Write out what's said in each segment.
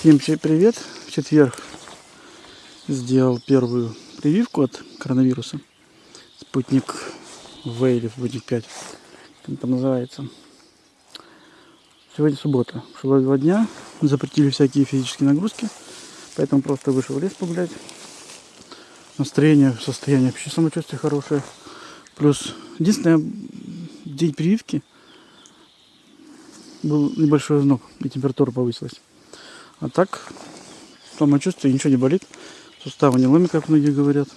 Всем привет! В четверг сделал первую прививку от коронавируса. Спутник В или Спутник 5, как там называется. Сегодня суббота. Прошло два дня. Запретили всякие физические нагрузки. Поэтому просто вышел в лес погулять. Настроение, состояние вообще самочувствие хорошее. Плюс единственное, день прививки был небольшой озноб и температура повысилась. А так, самочувствие, ничего не болит. Суставы не ломят, как многие говорят.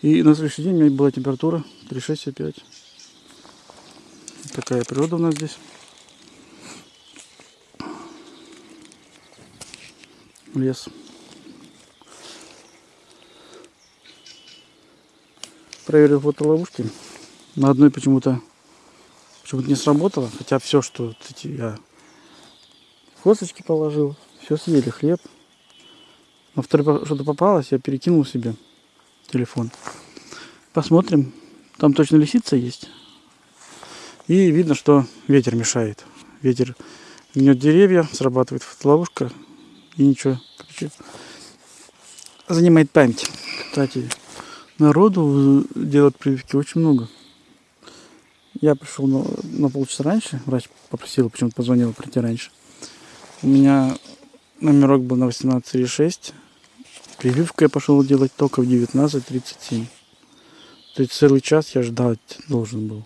И на следующий день у меня была температура 36,5. Такая природа у нас здесь. Лес. Проверил фотоловушки. На одной почему-то почему-то не сработало. Хотя все, что я косточки положил, все съели, хлеб. На второй что-то попалось, я перекинул себе телефон. Посмотрим. Там точно лисица есть. И видно, что ветер мешает. Ветер гнет деревья, срабатывает фотоловушка. И ничего. Короче, занимает память. Кстати, народу делать прививки очень много. Я пришел на, на полчаса раньше. Врач попросил, почему-то позвонил прийти раньше. У меня номерок был на 18,6. Прививку я пошел делать только в 19.37. То есть целый час я ждать должен был.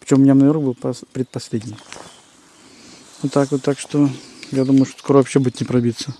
Причем у меня номерок был предпоследний. Вот так вот, так что я думаю, что скоро вообще будет не пробиться.